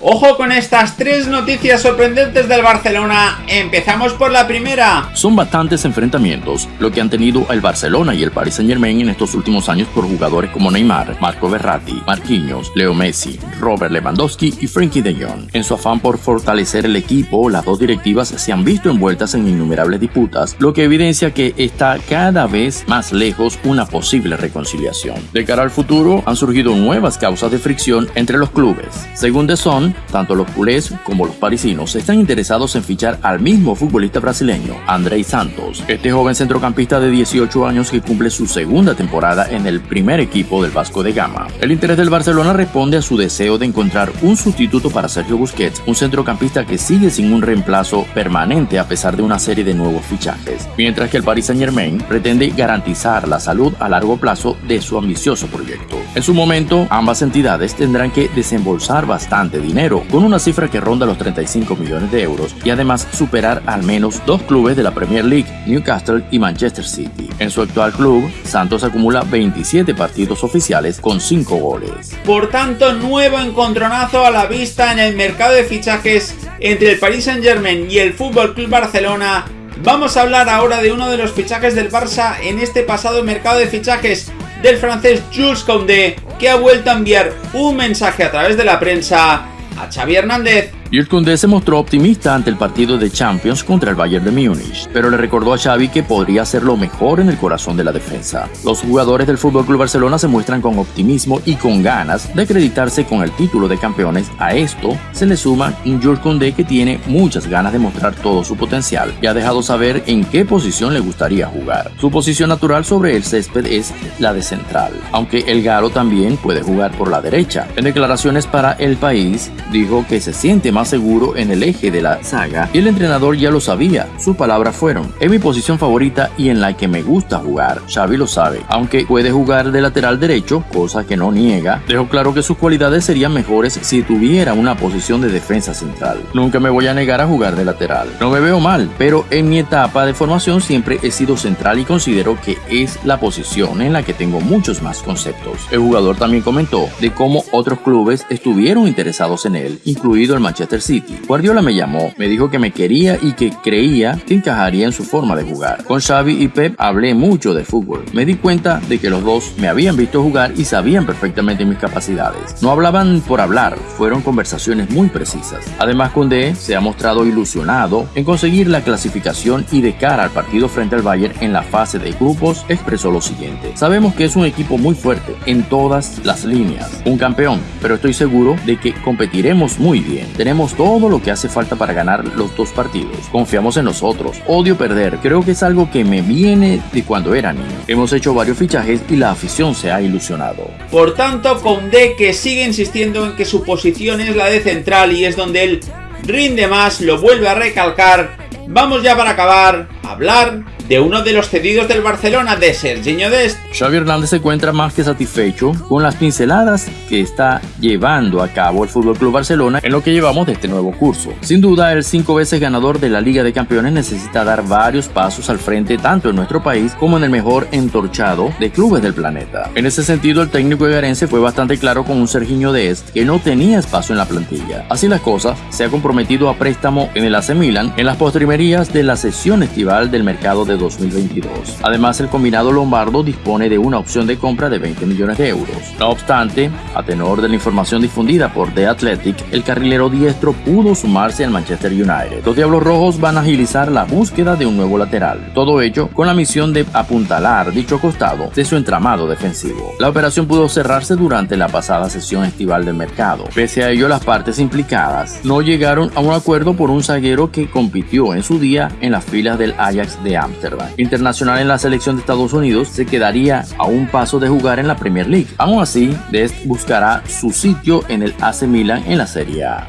Ojo con estas tres noticias sorprendentes del Barcelona. Empezamos por la primera. Son bastantes enfrentamientos lo que han tenido el Barcelona y el Paris Saint Germain en estos últimos años por jugadores como Neymar, Marco Berratti, Marquinhos, Leo Messi, Robert Lewandowski y Frankie de Jong. En su afán por fortalecer el equipo, las dos directivas se han visto envueltas en innumerables disputas, lo que evidencia que está cada vez más lejos una posible reconciliación. De cara al futuro, han surgido nuevas causas de fricción entre los clubes. Según The Sun, tanto los culés como los parisinos están interesados en fichar al mismo futbolista brasileño, Andrei Santos, este joven centrocampista de 18 años que cumple su segunda temporada en el primer equipo del Vasco de Gama. El interés del Barcelona responde a su deseo de encontrar un sustituto para Sergio Busquets, un centrocampista que sigue sin un reemplazo permanente a pesar de una serie de nuevos fichajes, mientras que el Paris Saint Germain pretende garantizar la salud a largo plazo de su ambicioso proyecto. En su momento, ambas entidades tendrán que desembolsar bastante dinero con una cifra que ronda los 35 millones de euros y además superar al menos dos clubes de la Premier League, Newcastle y Manchester City. En su actual club, Santos acumula 27 partidos oficiales con 5 goles. Por tanto, nuevo encontronazo a la vista en el mercado de fichajes entre el Paris Saint Germain y el Fútbol Club Barcelona Vamos a hablar ahora de uno de los fichajes del Barça en este pasado mercado de fichajes del francés Jules Koundé, que ha vuelto a enviar un mensaje a través de la prensa a Xavi Hernández Koundé se mostró optimista ante el partido de Champions contra el Bayern de Múnich, pero le recordó a Xavi que podría hacerlo mejor en el corazón de la defensa. Los jugadores del FC Barcelona se muestran con optimismo y con ganas de acreditarse con el título de campeones. A esto se le suma un Koundé que tiene muchas ganas de mostrar todo su potencial y ha dejado saber en qué posición le gustaría jugar. Su posición natural sobre el césped es la de central, aunque el Galo también puede jugar por la derecha. En declaraciones para El País, dijo que se siente más seguro en el eje de la saga y el entrenador ya lo sabía. Sus palabras fueron, es mi posición favorita y en la que me gusta jugar. Xavi lo sabe, aunque puede jugar de lateral derecho, cosa que no niega, dejó claro que sus cualidades serían mejores si tuviera una posición de defensa central. Nunca me voy a negar a jugar de lateral. No me veo mal, pero en mi etapa de formación siempre he sido central y considero que es la posición en la que tengo muchos más conceptos. El jugador también comentó de cómo otros clubes estuvieron interesados en él, incluido el Manchester City. Guardiola me llamó, me dijo que me quería y que creía que encajaría en su forma de jugar. Con Xavi y Pep hablé mucho de fútbol. Me di cuenta de que los dos me habían visto jugar y sabían perfectamente mis capacidades. No hablaban por hablar, fueron conversaciones muy precisas. Además, Koundé se ha mostrado ilusionado en conseguir la clasificación y de cara al partido frente al Bayern en la fase de grupos expresó lo siguiente. Sabemos que es un equipo muy fuerte en todas las líneas, un campeón, pero estoy seguro de que competiremos muy bien. Tenemos todo lo que hace falta para ganar los dos partidos. Confiamos en nosotros. Odio perder. Creo que es algo que me viene de cuando era niño. Hemos hecho varios fichajes y la afición se ha ilusionado. Por tanto, Conde que sigue insistiendo en que su posición es la de central y es donde él rinde más, lo vuelve a recalcar. Vamos ya para acabar hablar de uno de los cedidos del Barcelona, de Serginho Dest. Xavi Hernández se encuentra más que satisfecho con las pinceladas que está llevando a cabo el FC Barcelona en lo que llevamos de este nuevo curso. Sin duda, el cinco veces ganador de la Liga de Campeones necesita dar varios pasos al frente tanto en nuestro país como en el mejor entorchado de clubes del planeta. En ese sentido, el técnico egarense fue bastante claro con un Serginho Dest que no tenía espacio en la plantilla. Así las cosas, se ha comprometido a préstamo en el AC Milan en las postrimerías de la sesión estival del mercado de 2022. Además, el combinado lombardo dispone de una opción de compra de 20 millones de euros. No obstante, a tenor de la información difundida por The Athletic, el carrilero diestro pudo sumarse al Manchester United. Los Diablos Rojos van a agilizar la búsqueda de un nuevo lateral, todo ello con la misión de apuntalar dicho costado de su entramado defensivo. La operación pudo cerrarse durante la pasada sesión estival del mercado. Pese a ello, las partes implicadas no llegaron a un acuerdo por un zaguero que compitió en su día en las filas del Ajax de Amsterdam internacional en la selección de Estados Unidos, se quedaría a un paso de jugar en la Premier League. Aún así, Dest buscará su sitio en el AC Milan en la Serie A.